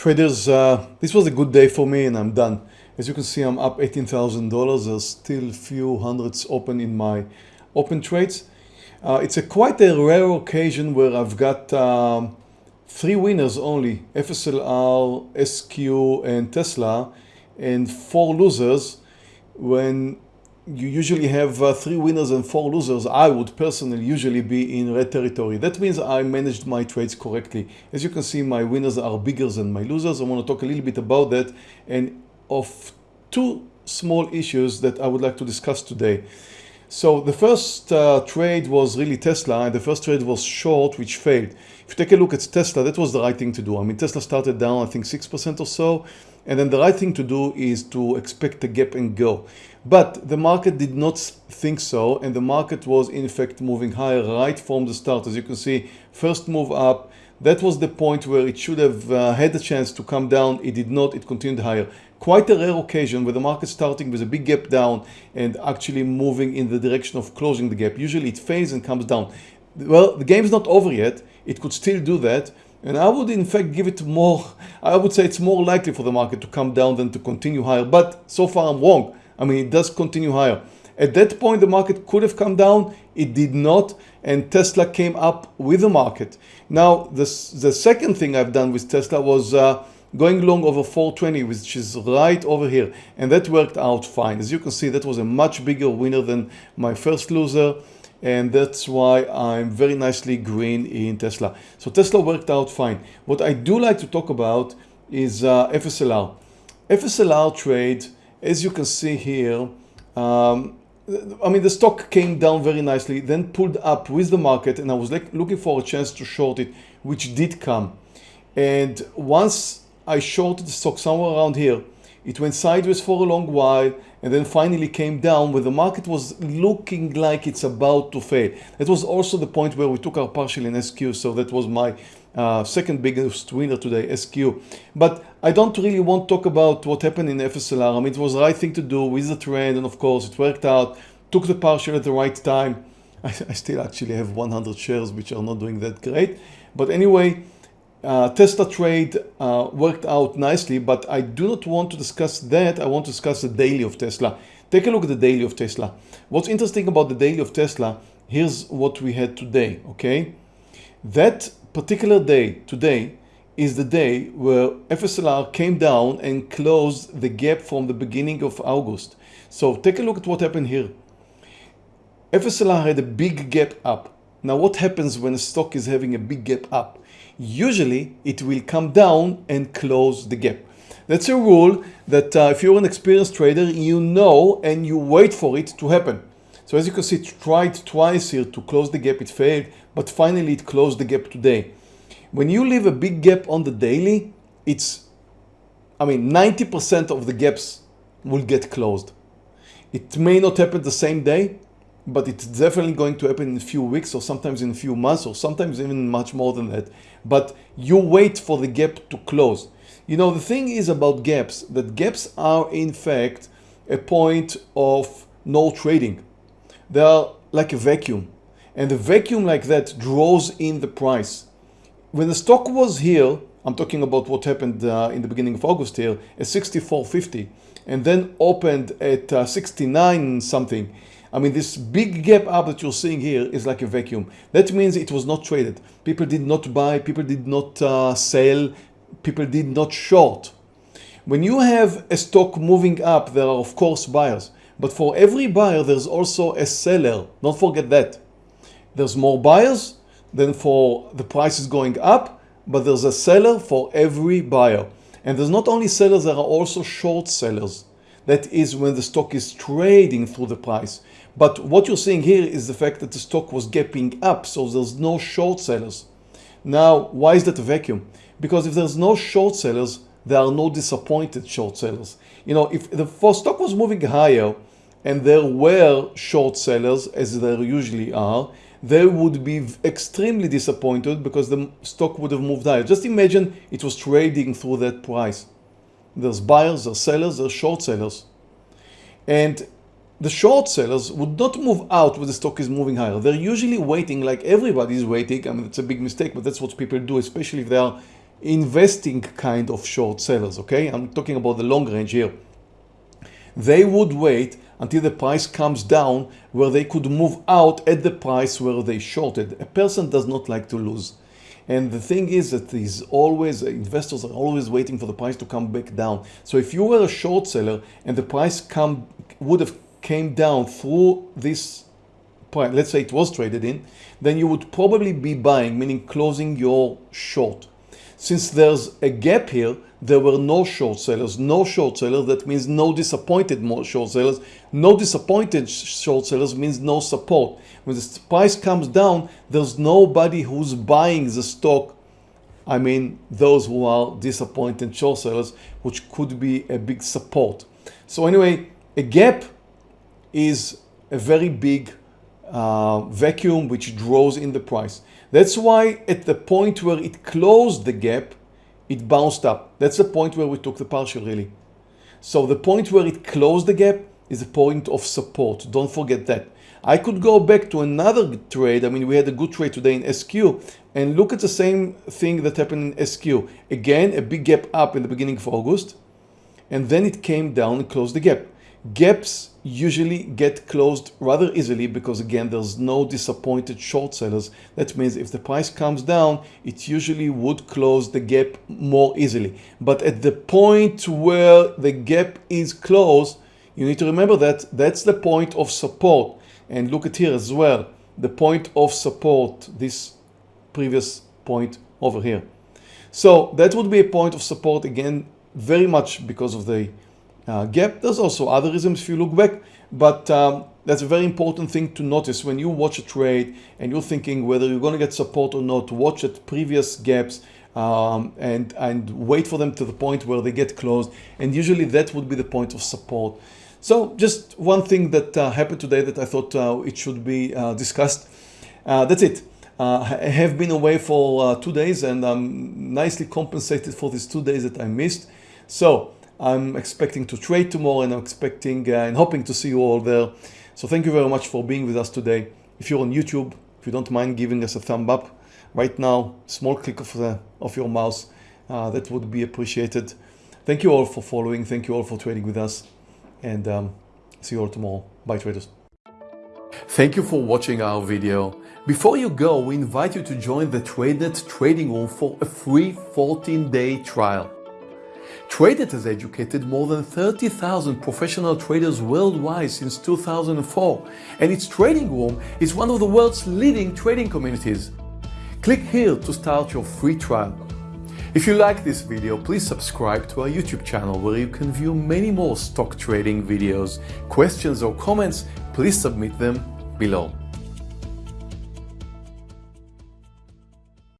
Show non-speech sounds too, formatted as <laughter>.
Traders, uh, this was a good day for me and I'm done. As you can see, I'm up $18,000. There's still few hundreds open in my open trades. Uh, it's a quite a rare occasion where I've got um, three winners only, FSLR, SQ and Tesla, and four losers when you usually have uh, three winners and four losers, I would personally usually be in red territory. That means I managed my trades correctly. As you can see, my winners are bigger than my losers. I want to talk a little bit about that and of two small issues that I would like to discuss today. So the first uh, trade was really Tesla and the first trade was short which failed. If you take a look at Tesla, that was the right thing to do. I mean, Tesla started down, I think 6% or so. And then the right thing to do is to expect a gap and go. But the market did not think so. And the market was in fact moving higher right from the start. As you can see, first move up, that was the point where it should have uh, had a chance to come down. It did not, it continued higher. Quite a rare occasion where the market starting with a big gap down and actually moving in the direction of closing the gap. Usually it fails and comes down. Well, the game is not over yet. It could still do that. And I would in fact give it more, I would say it's more likely for the market to come down than to continue higher. But so far I'm wrong. I mean, it does continue higher. At that point, the market could have come down. It did not. And Tesla came up with the market. Now, the, the second thing I've done with Tesla was uh, going long over 420, which is right over here. And that worked out fine. As you can see, that was a much bigger winner than my first loser and that's why I'm very nicely green in Tesla. So Tesla worked out fine. What I do like to talk about is uh, FSLR. FSLR trade, as you can see here, um, I mean the stock came down very nicely, then pulled up with the market and I was like looking for a chance to short it, which did come. And once I shorted the stock somewhere around here, it went sideways for a long while and then finally came down when the market was looking like it's about to fail. That was also the point where we took our partial in SQ. So that was my uh, second biggest winner today, SQ. But I don't really want to talk about what happened in FSLR. I mean, it was the right thing to do with the trend. And of course it worked out, took the partial at the right time. <laughs> I, I still actually have 100 shares, which are not doing that great. But anyway, uh, Tesla trade uh, worked out nicely, but I do not want to discuss that. I want to discuss the daily of Tesla. Take a look at the daily of Tesla. What's interesting about the daily of Tesla, here's what we had today, okay? That particular day, today, is the day where FSLR came down and closed the gap from the beginning of August. So take a look at what happened here. FSLR had a big gap up. Now what happens when a stock is having a big gap up? Usually it will come down and close the gap. That's a rule that uh, if you're an experienced trader, you know and you wait for it to happen. So as you can see, it tried twice here to close the gap, it failed, but finally it closed the gap today. When you leave a big gap on the daily, it's, I mean, 90% of the gaps will get closed. It may not happen the same day, but it's definitely going to happen in a few weeks or sometimes in a few months or sometimes even much more than that. But you wait for the gap to close. You know, the thing is about gaps, that gaps are in fact a point of no trading. They are like a vacuum and the vacuum like that draws in the price. When the stock was here, I'm talking about what happened uh, in the beginning of August here at 64.50 and then opened at uh, 69 something I mean, this big gap up that you're seeing here is like a vacuum. That means it was not traded. People did not buy, people did not uh, sell, people did not short. When you have a stock moving up, there are of course buyers. But for every buyer, there's also a seller. Don't forget that. There's more buyers than for the prices going up, but there's a seller for every buyer. And there's not only sellers, there are also short sellers. That is when the stock is trading through the price. But what you're seeing here is the fact that the stock was gapping up, so there's no short sellers. Now, why is that a vacuum? Because if there's no short sellers, there are no disappointed short sellers. You know, if the stock was moving higher and there were short sellers, as there usually are, they would be extremely disappointed because the stock would have moved higher. Just imagine it was trading through that price. There's buyers, there's sellers, there's short sellers. And the short sellers would not move out when the stock is moving higher. They're usually waiting like everybody is waiting. I mean, it's a big mistake, but that's what people do, especially if they are investing kind of short sellers, okay? I'm talking about the long range here. They would wait until the price comes down where they could move out at the price where they shorted. A person does not like to lose. And the thing is that these always investors are always waiting for the price to come back down. So if you were a short seller and the price come would have came down through this point, let's say it was traded in, then you would probably be buying, meaning closing your short. Since there's a gap here, there were no short sellers. No short sellers, that means no disappointed short sellers. No disappointed short sellers means no support. When the price comes down, there's nobody who's buying the stock. I mean, those who are disappointed short sellers, which could be a big support. So anyway, a gap is a very big uh, vacuum which draws in the price. That's why at the point where it closed the gap, it bounced up. That's the point where we took the partial really. So the point where it closed the gap is a point of support. Don't forget that. I could go back to another trade. I mean, we had a good trade today in SQ and look at the same thing that happened in SQ. Again, a big gap up in the beginning of August and then it came down and closed the gap. Gaps usually get closed rather easily because again there's no disappointed short sellers. That means if the price comes down it usually would close the gap more easily. But at the point where the gap is closed you need to remember that that's the point of support and look at here as well the point of support this previous point over here. So that would be a point of support again very much because of the uh, gap. There's also other reasons if you look back, but um, that's a very important thing to notice when you watch a trade and you're thinking whether you're going to get support or not, watch at previous gaps um, and, and wait for them to the point where they get closed. And usually that would be the point of support. So just one thing that uh, happened today that I thought uh, it should be uh, discussed. Uh, that's it. Uh, I have been away for two days and I'm nicely compensated for these two days that I missed. So I'm expecting to trade tomorrow and I'm expecting uh, and hoping to see you all there. So thank you very much for being with us today. If you're on YouTube, if you don't mind giving us a thumb up right now, small click of, the, of your mouse, uh, that would be appreciated. Thank you all for following. Thank you all for trading with us and um, see you all tomorrow. Bye traders. Thank you for watching our video. Before you go, we invite you to join the TradeNet trading room for a free 14-day trial. TradeNet has educated more than 30,000 professional traders worldwide since 2004, and its trading room is one of the world's leading trading communities. Click here to start your free trial. If you like this video, please subscribe to our YouTube channel where you can view many more stock trading videos. Questions or comments, please submit them below.